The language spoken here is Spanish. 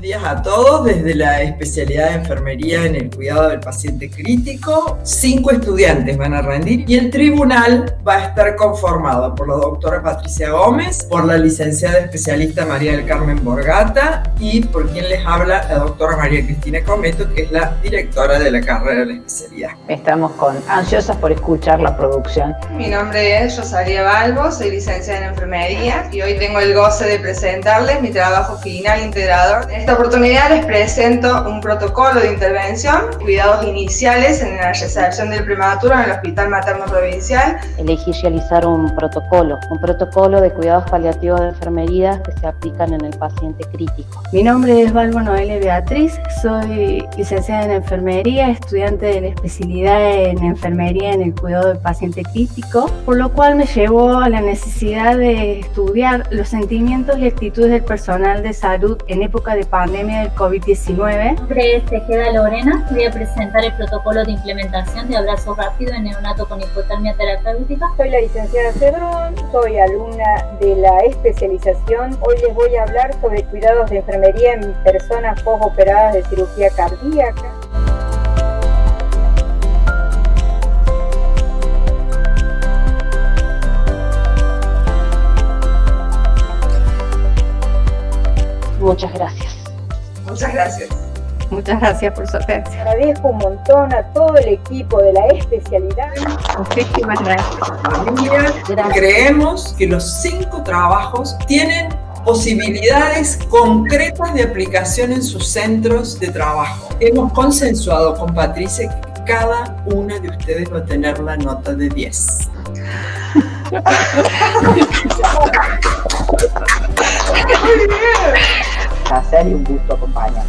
días a todos desde la especialidad de enfermería en el cuidado del paciente crítico. Cinco estudiantes van a rendir y el tribunal va a estar conformado por la doctora Patricia Gómez, por la licenciada especialista María del Carmen Borgata y por quien les habla la doctora María Cristina Cometo, que es la directora de la carrera de la especialidad. Estamos con ansiosas por escuchar la producción. Mi nombre es Rosalia Balbo, soy licenciada en enfermería y hoy tengo el goce de presentarles mi trabajo final integrador. Esta oportunidad les presento un protocolo de intervención, cuidados iniciales en la recepción del prematuro en el Hospital Materno Provincial. Elegí realizar un protocolo, un protocolo de cuidados paliativos de enfermería que se aplican en el paciente crítico. Mi nombre es Balbo Noelia Beatriz, soy licenciada en enfermería, estudiante de la especialidad en enfermería en el cuidado del paciente crítico, por lo cual me llevó a la necesidad de estudiar los sentimientos y actitudes del personal de salud en época de pandemia del COVID-19. Mi nombre es Tejeda Lorena, voy a presentar el protocolo de implementación de abrazo rápido en neonato con hipotermia terapéutica. Soy la licenciada Cedrón, soy alumna de la especialización. Hoy les voy a hablar sobre cuidados de enfermería en personas postoperadas de cirugía cardíaca. Muchas gracias. Muchas gracias. Muchas gracias por su atención. Agradezco un montón a todo el equipo de la especialidad. Muchísimas gracias. Familia, creemos que los cinco trabajos tienen posibilidades concretas de aplicación en sus centros de trabajo. Hemos consensuado con Patricia que cada una de ustedes va a tener la nota de 10. Placer y un gusto acompañar.